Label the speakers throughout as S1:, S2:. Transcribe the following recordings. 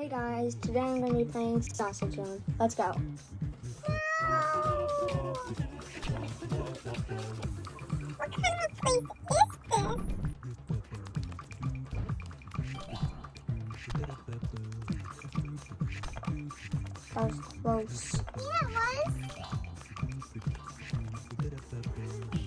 S1: Hey guys, today I'm going to be playing Sausage Run. Let's go. That was close.
S2: Yeah, it was.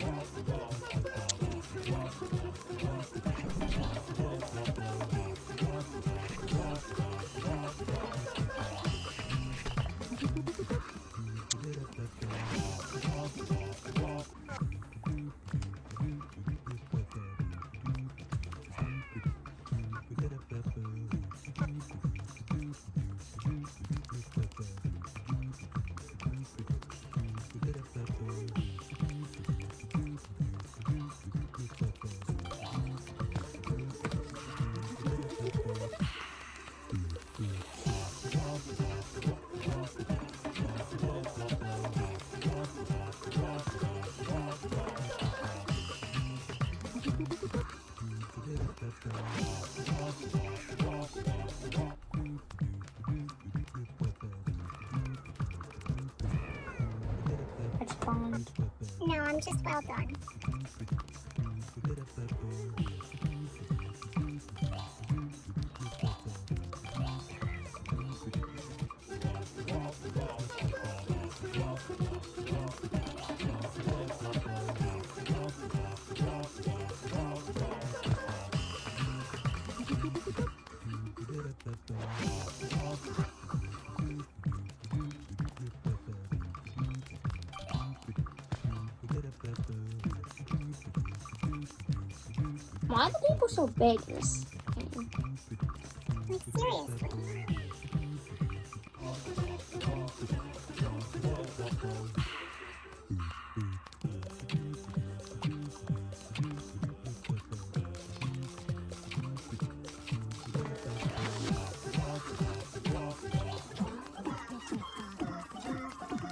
S1: I
S2: No, I'm just well done.
S1: Why are the people so big this game?
S2: Seriously.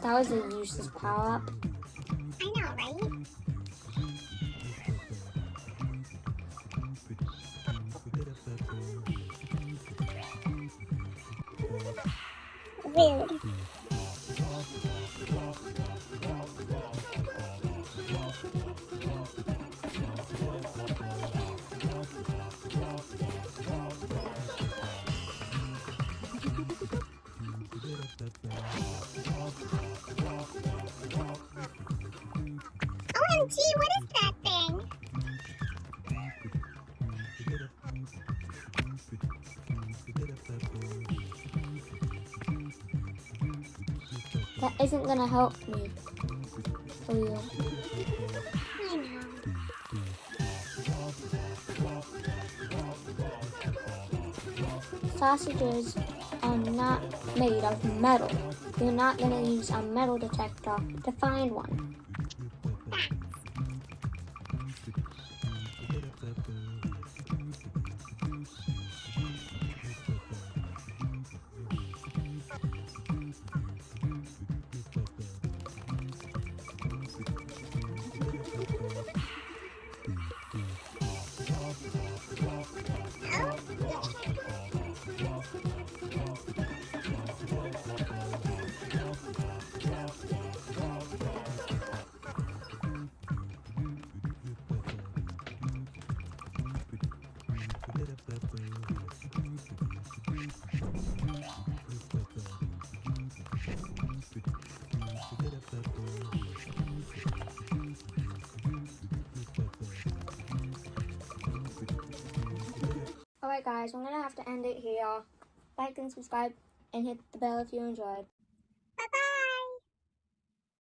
S1: That was a useless power
S2: Oh, Rude. OMG, what is That
S1: isn't gonna help me. For you.
S2: I know.
S1: Sausages are not made of metal. You're not gonna use a metal detector to find one. Thank you. Alright guys, I'm gonna have to end it here. Like and subscribe and hit the bell if you enjoyed.